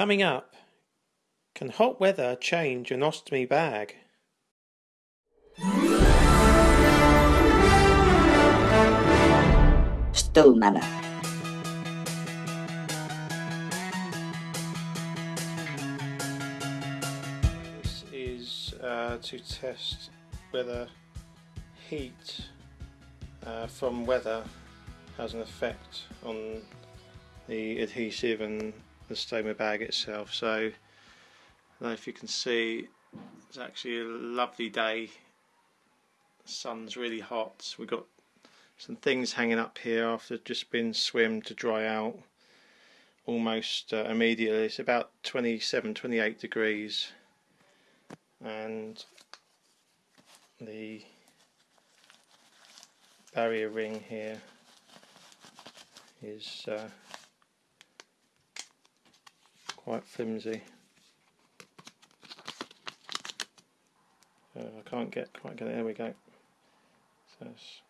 Coming up, can hot weather change an ostomy bag? Stow Manor. This is uh, to test whether heat uh, from weather has an effect on the adhesive and the stoma bag itself. So, I don't know if you can see, it's actually a lovely day. The sun's really hot. We've got some things hanging up here after just been swim to dry out almost uh, immediately. It's about 27, 28 degrees, and the barrier ring here is uh, quite flimsy. Uh, I can't get quite get it. There we go. So it's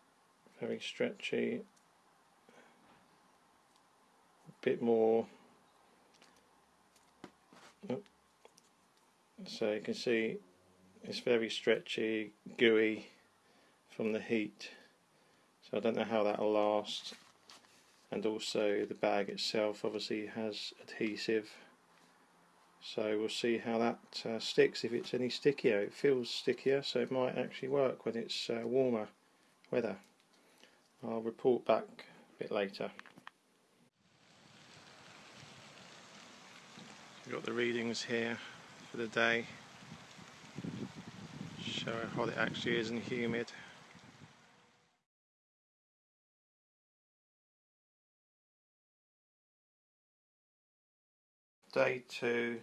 very stretchy. A bit more. So you can see it's very stretchy, gooey from the heat. So I don't know how that'll last. And also the bag itself obviously has adhesive. So we'll see how that uh, sticks, if it's any stickier. It feels stickier, so it might actually work when it's uh, warmer weather. I'll report back a bit later. We've got the readings here for the day. Show how hot it actually is and humid. Day two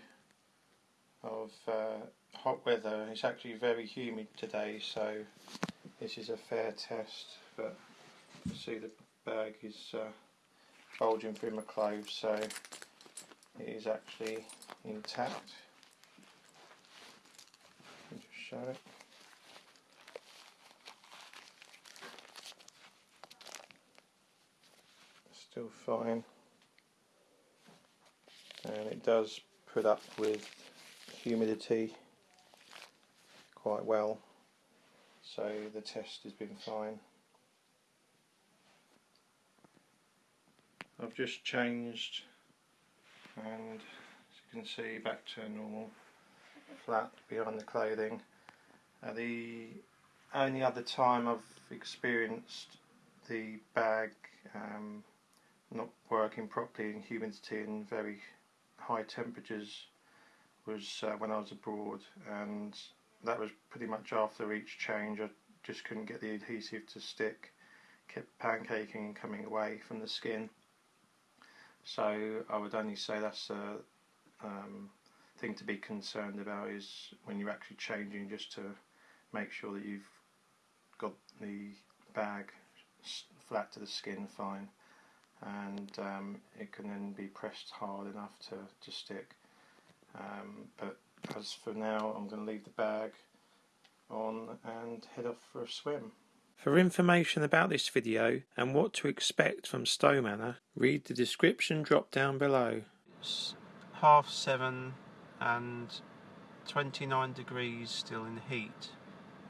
of uh, hot weather. It's actually very humid today, so this is a fair test. But you see the bag is uh, bulging through my clothes, so it is actually intact. Just show it. Still fine and it does put up with humidity quite well. So the test has been fine. I've just changed and as you can see back to normal flat behind the clothing. Uh, the only other time I've experienced the bag um, not working properly in humidity and very high temperatures was uh, when I was abroad and that was pretty much after each change. I just couldn't get the adhesive to stick. Kept pancaking and coming away from the skin. So I would only say that's a um, thing to be concerned about is when you're actually changing just to make sure that you've got the bag flat to the skin fine and um, it can then be pressed hard enough to, to stick. Um, but as for now, I'm going to leave the bag on and head off for a swim. For information about this video and what to expect from Stow Manor, read the description drop down below. It's half seven and 29 degrees still in heat.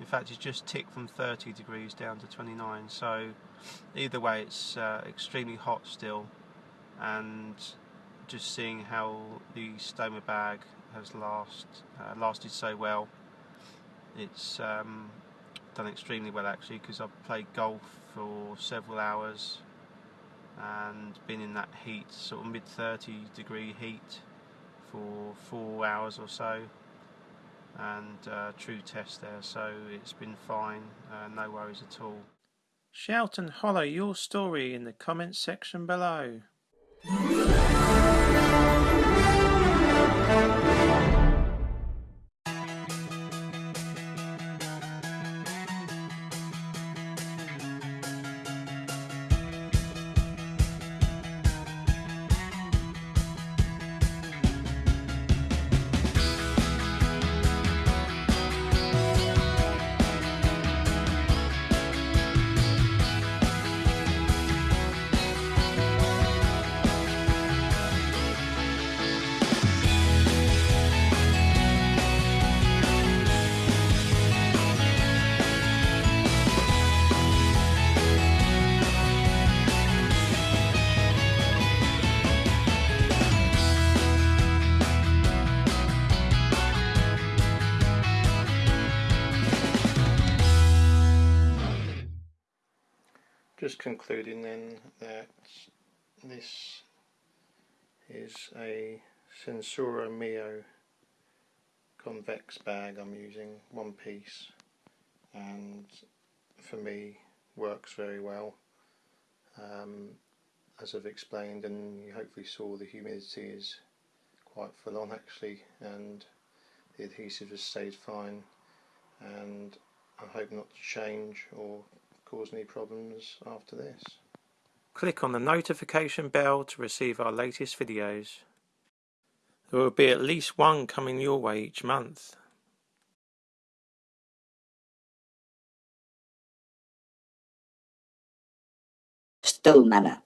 In fact, it's just ticked from 30 degrees down to 29. So either way, it's uh, extremely hot still, and just seeing how the stoma bag has last uh, lasted so well. It's um, done extremely well actually because I've played golf for several hours and been in that heat, sort of mid 30 degree heat for four hours or so and uh, true test there so it's been fine uh, no worries at all. Shout and holler your story in the comments section below just concluding then that this is a SenSura Mio convex bag I'm using, one piece, and for me works very well. Um, as I've explained and you hopefully saw the humidity is quite full on actually and the adhesive has stayed fine and I hope not to change or cause any problems after this. Click on the notification bell to receive our latest videos. There will be at least one coming your way each month. Stool Manor.